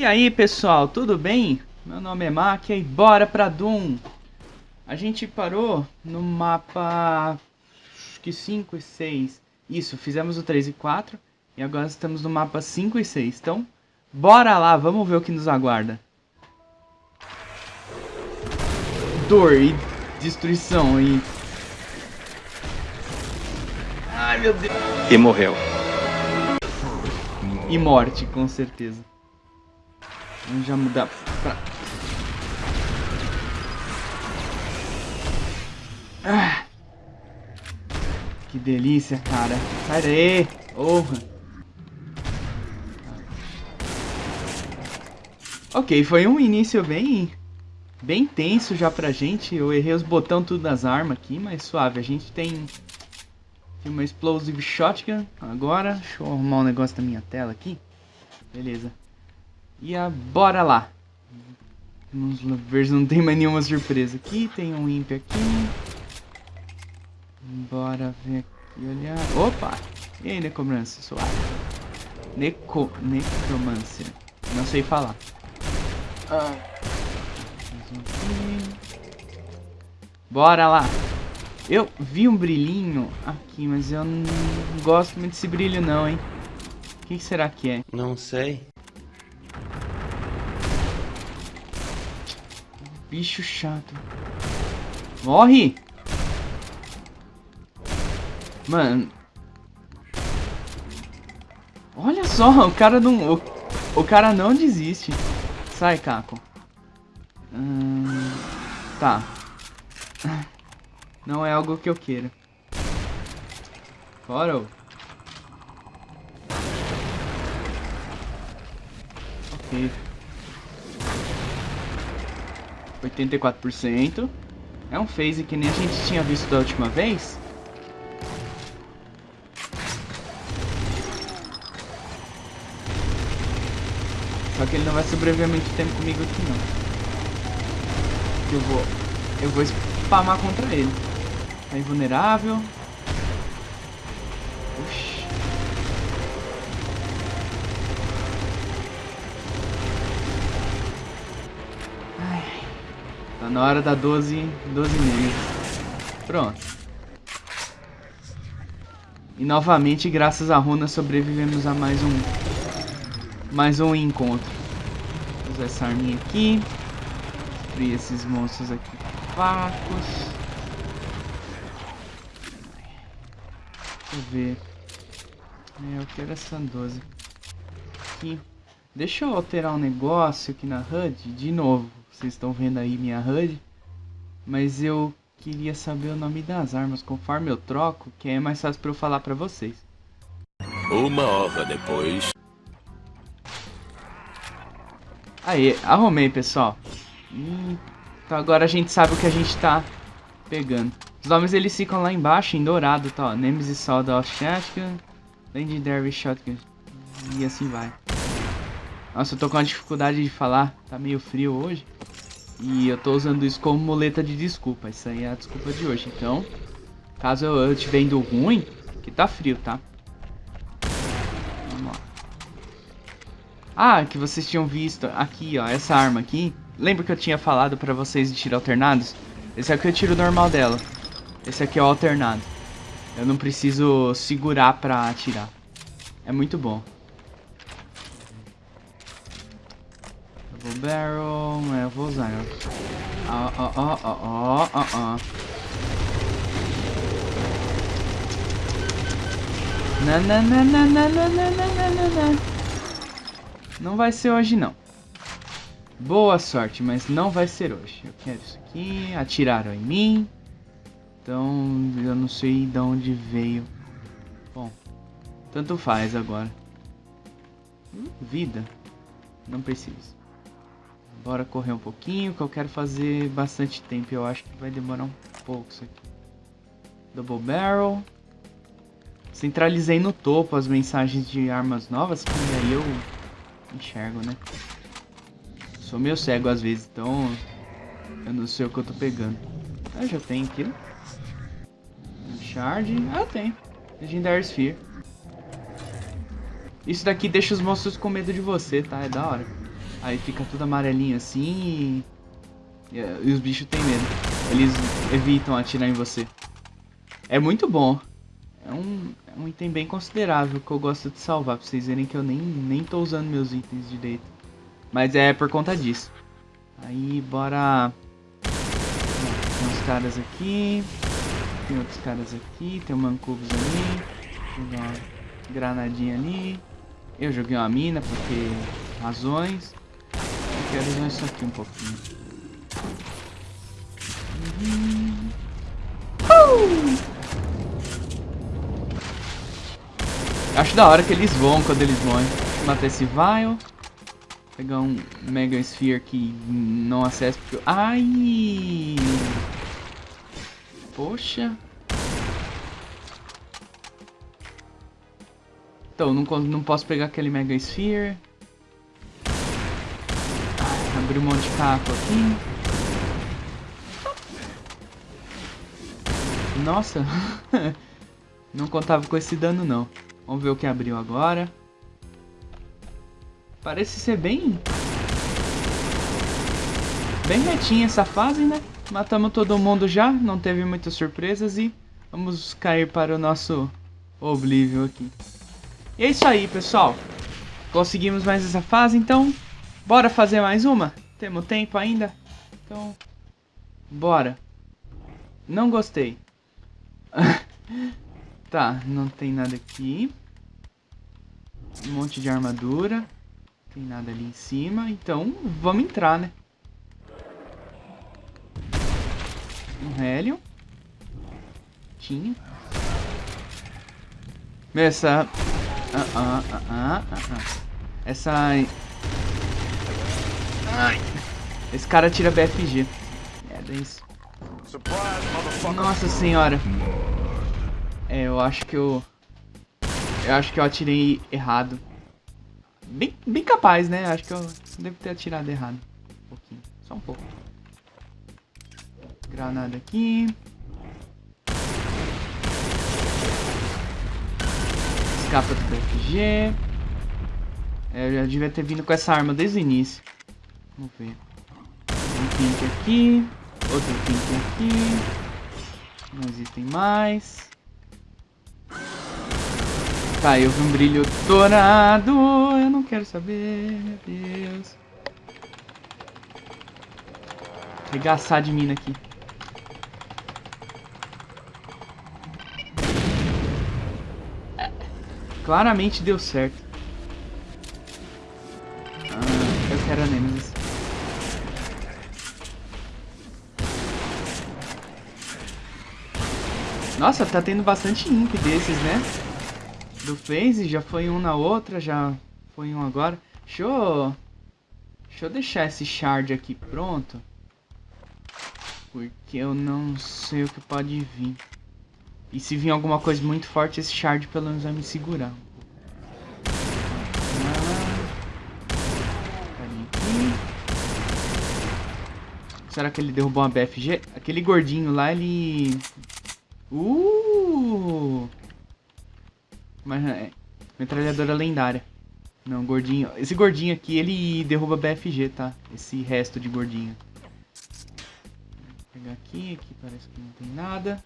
E aí pessoal, tudo bem? Meu nome é Makia e bora pra Doom! A gente parou no mapa acho que 5 e 6. Isso, fizemos o 3 e 4 e agora estamos no mapa 5 e 6. Então, bora lá, vamos ver o que nos aguarda. Dor e destruição e... Ai meu Deus! E morreu. E morte, com certeza. Vamos já mudar pra... Ah. Que delícia, cara. Sai daí. Porra. Ok, foi um início bem... Bem tenso já pra gente. Eu errei os botões tudo das armas aqui, mas suave. A gente tem... Tem uma Explosive Shotgun agora. Deixa eu arrumar um negócio na minha tela aqui. Beleza. E a, bora lá. Vamos ver se não tem mais nenhuma surpresa aqui. Tem um imp aqui. Bora ver aqui, olhar. Opa! E aí, necromancer, suave. Neco... Necromancer. Não sei falar. Ah. Bora lá. Eu vi um brilhinho aqui, mas eu não gosto muito desse brilho não, hein. O que será que é? Não sei. Bicho chato. Morre! Mano. Olha só, o cara não... O, o cara não desiste. Sai, Caco. Hum, tá. Não é algo que eu queira. Fora. Ok. 84%. É um phase que nem a gente tinha visto da última vez. Só que ele não vai sobreviver muito tempo comigo aqui não. Eu vou... Eu vou spamar contra ele. Tá invulnerável. Na hora da 12... 12 meses. Pronto. E novamente, graças à runa, sobrevivemos a mais um mais um encontro. Vou usar essa arminha aqui. Destruir esses monstros aqui fracos. Deixa eu ver. É, eu quero essa 12. Aqui. Deixa eu alterar um negócio aqui na HUD. De novo, vocês estão vendo aí minha HUD. Mas eu queria saber o nome das armas conforme eu troco, que é mais fácil para eu falar para vocês. Uma hora depois. Aí, arrumei, pessoal. então agora a gente sabe o que a gente tá pegando. Os nomes eles ficam lá embaixo, em dourado, tá? Nemesis Soda of Shotgun, Legendary Shotgun. E assim vai. Nossa, eu tô com uma dificuldade de falar. Tá meio frio hoje. E eu tô usando isso como muleta de desculpa. Isso aí é a desculpa de hoje. Então, caso eu estiver indo ruim, que tá frio, tá? Ah, que vocês tinham visto aqui, ó, essa arma aqui. Lembra que eu tinha falado pra vocês de tiro alternados? Esse aqui é o tiro normal dela. Esse aqui é o alternado. Eu não preciso segurar pra atirar. É muito bom. Double barrel, é, eu vou usar. Ó, ó, ó, ó, ó, ó, ó. Na na na na na na na na na não vai ser hoje, não. Boa sorte, mas não vai ser hoje. Eu quero isso aqui. Atiraram em mim. Então, eu não sei de onde veio. Bom, tanto faz agora. Hum, vida. Não preciso. Bora correr um pouquinho, que eu quero fazer bastante tempo. Eu acho que vai demorar um pouco isso aqui. Double Barrel. Centralizei no topo as mensagens de armas novas, que aí eu enxergo, né? Sou meio cego às vezes, então eu não sei o que eu tô pegando. Ah, já tem aquilo. Shard. Ah, tem. Legendary Sphere. Isso daqui deixa os monstros com medo de você, tá? É da hora. Aí fica tudo amarelinho assim e, e os bichos têm medo. Eles evitam atirar em você. É muito bom. É um, é um item bem considerável que eu gosto de salvar. Pra vocês verem que eu nem, nem tô usando meus itens direito. Mas é por conta disso. Aí, bora... Tem uns caras aqui. Tem outros caras aqui. Tem um Mancubus ali. Uma granadinha ali. Eu joguei uma mina porque... Razões. Quero usar isso aqui um pouquinho. Uhum. Uh! Acho da hora que eles voam quando eles voam. Matar esse Vile. Pegar um Mega Sphere que não acessa porque... Ai! Poxa. Então, não, não posso pegar aquele Mega Sphere. Abrir um monte de caco aqui. Nossa. não contava com esse dano, não. Vamos ver o que abriu agora. Parece ser bem... Bem retinha essa fase, né? Matamos todo mundo já, não teve muitas surpresas e vamos cair para o nosso Oblivion aqui. E é isso aí, pessoal. Conseguimos mais essa fase, então bora fazer mais uma? Temos tempo ainda? Então, bora. Não gostei. tá, não tem nada aqui. Um monte de armadura. Tem nada ali em cima. Então, vamos entrar, né? Um hélio. Tinha. Essa... Ah, ah, ah, ah, ah, ah. Essa... Ai. Esse cara tira BFG. É, isso. Nossa senhora. É, eu acho que eu... Eu acho que eu atirei errado. Bem, bem capaz, né? Acho que eu devo ter atirado errado. Um pouquinho. Só um pouco. Granada aqui. Escapa do BFG. É, eu já devia ter vindo com essa arma desde o início. Vamos ver. Um pink aqui. Outro pink aqui. Não existem mais. Tá, eu vi um brilho dourado. Eu não quero saber, meu Deus. Regaçar de mina aqui. Claramente deu certo. Nossa, tá tendo bastante imp desses, né? do phase, já foi um na outra, já foi um agora. Deixa eu, deixa eu deixar esse shard aqui pronto. Porque eu não sei o que pode vir. E se vir alguma coisa muito forte, esse shard pelo menos vai me segurar. Será que ele derrubou uma BFG? Aquele gordinho lá, ele... Uh! Mas é. Metralhadora lendária. Não, gordinho. Esse gordinho aqui, ele derruba BFG, tá? Esse resto de gordinho. Vou pegar aqui, aqui parece que não tem nada.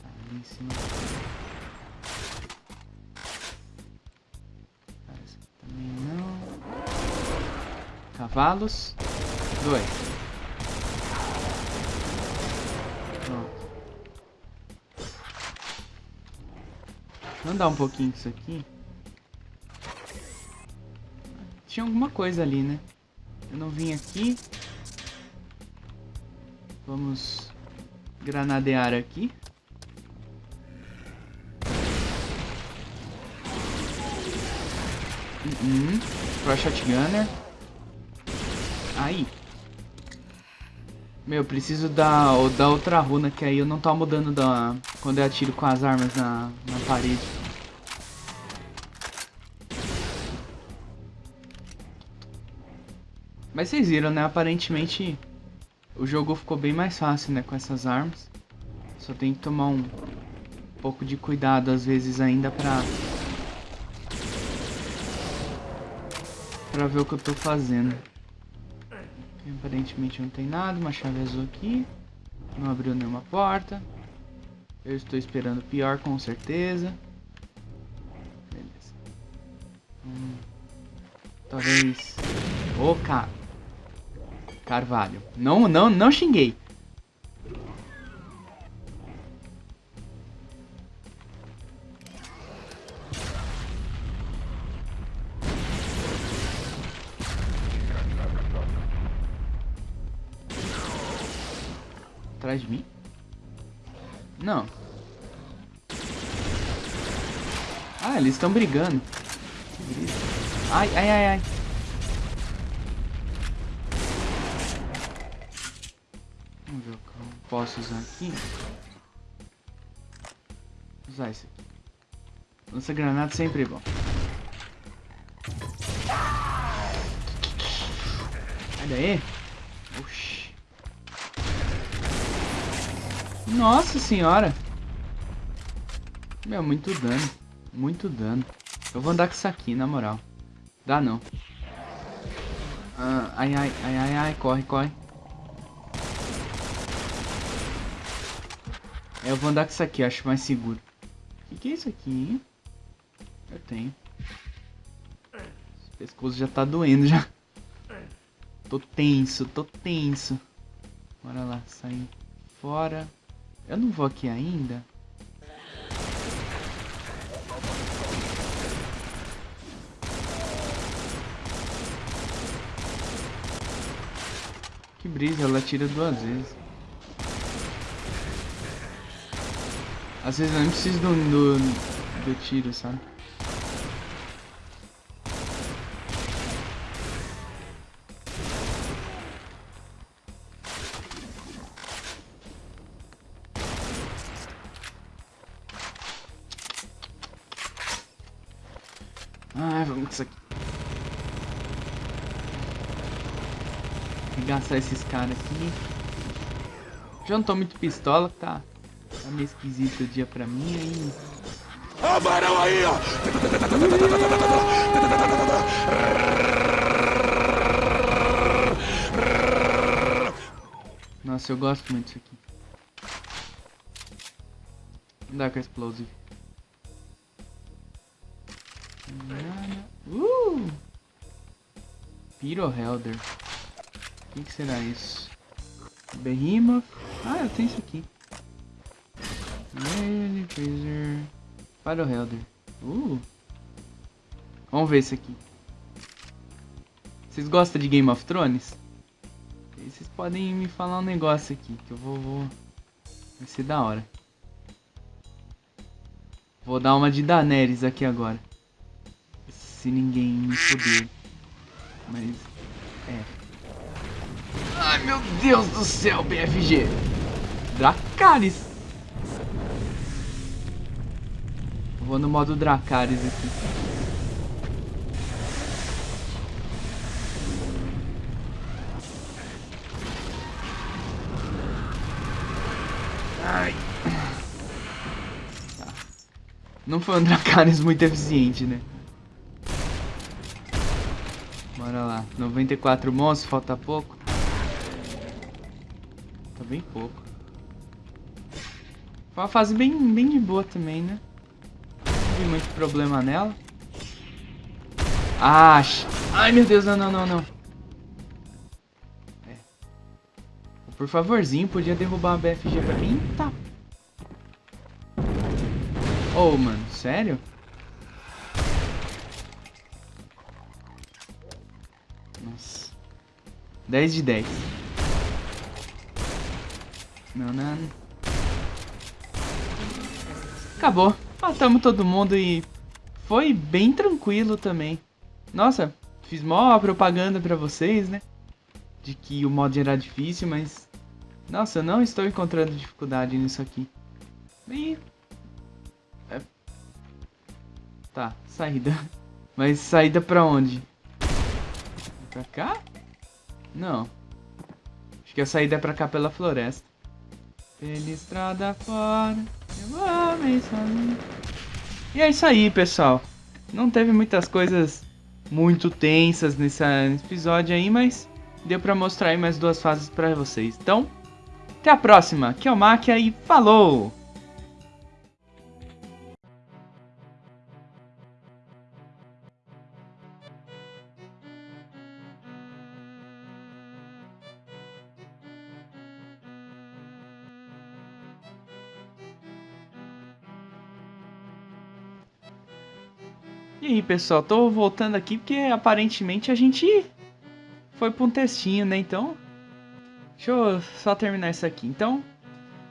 Tá, ali em cima. Parece que também não. Cavalos. Dois. Andar um pouquinho isso aqui. Tinha alguma coisa ali, né? Eu não vim aqui. Vamos granadear aqui. Uhum. Pro shotgunner. Aí. Meu, preciso da, da outra runa, que aí eu não tô mudando da, quando eu atiro com as armas na, na parede. Mas vocês viram, né? Aparentemente o jogo ficou bem mais fácil, né? Com essas armas. Só tem que tomar um pouco de cuidado às vezes ainda pra... Pra ver o que eu tô fazendo. Aparentemente não tem nada. Uma chave azul aqui. Não abriu nenhuma porta. Eu estou esperando pior, com certeza. Beleza. Hum, talvez... Ô, oh, Car... Carvalho. Não, não, não xinguei. Atrás de mim? Não. Ah, eles estão brigando. Ai, ai, ai, ai. Posso usar aqui. Usar esse aqui. Lança granada sempre bom. Sai daí. Oxi. Nossa senhora. Meu, muito dano. Muito dano. Eu vou andar com isso aqui, na moral. Dá não. Ah, ai, ai, ai, ai, ai, corre, corre. Eu vou andar com isso aqui, acho mais seguro. O que, que é isso aqui? Eu tenho. Esse pescoço já tá doendo já. Tô tenso, tô tenso. Bora lá, sair fora. Eu não vou aqui ainda. Que brisa, ela tira duas vezes. Às vezes eu nem preciso do, do, do tiro, sabe? Ai, vamos isso aqui. Esses caras aqui. Já não tô muito pistola, tá? Tá meio esquisito o dia pra mim aí. Amarão aí, ó! Nossa, eu gosto muito disso aqui. Dark Explosive. Uh! Pyro Helder. O que, que será isso? Behemoth. Ah, eu tenho isso aqui. Lady Freezer. Pyro Helder. Uh! Vamos ver isso aqui. Vocês gostam de Game of Thrones? Vocês podem me falar um negócio aqui que eu vou, vou... Vai ser da hora. Vou dar uma de Daenerys aqui agora. Se ninguém me foder. Mas... É. Ai, meu Deus do céu, BFG. Dracarys. Vou no modo Dracarys aqui. Ai. Tá. Não foi um Dracarys muito eficiente, né? Bora lá. 94 monstros, falta pouco. Tá bem pouco. Foi uma fase bem, bem de boa também, né? Vi muito problema nela. Ah, ai meu Deus, não, não, não, não. É. Por favorzinho, podia derrubar uma BFG pra mim. Tá. Oh, mano, sério? Nossa. 10 de 10. Não, não. Acabou. Matamos todo mundo e foi bem tranquilo também. Nossa, fiz mó propaganda pra vocês, né? De que o mod era difícil, mas... Nossa, eu não estou encontrando dificuldade nisso aqui. E... É... Tá, saída. Mas saída pra onde? Pra cá? Não. Acho que a saída é pra cá pela floresta. Pela estrada fora, eu amei sozinho. E é isso aí, pessoal. Não teve muitas coisas muito tensas nesse episódio aí, mas deu pra mostrar aí mais duas fases pra vocês. Então, até a próxima. Aqui é o Máquia e falou! E aí, pessoal, tô voltando aqui porque aparentemente a gente foi pra um textinho, né? Então, deixa eu só terminar isso aqui. Então,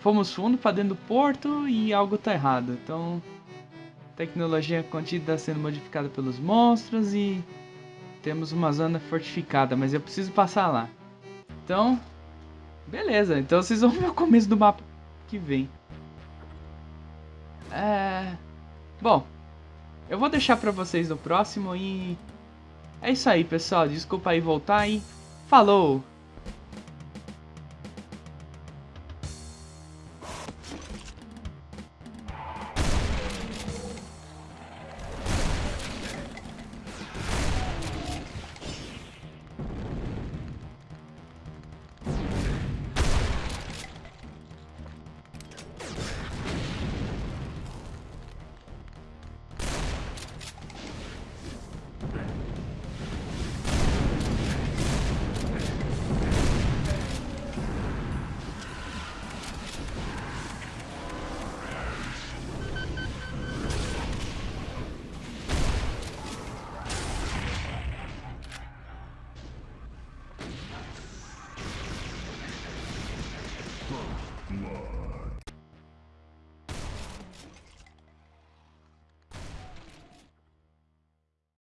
fomos fundo pra dentro do porto e algo tá errado. Então, tecnologia contida sendo modificada pelos monstros e temos uma zona fortificada, mas eu preciso passar lá. Então, beleza. Então vocês vão ver o começo do mapa que vem. É... Bom, eu vou deixar pra vocês no próximo e... É isso aí, pessoal. Desculpa aí voltar e... Falou!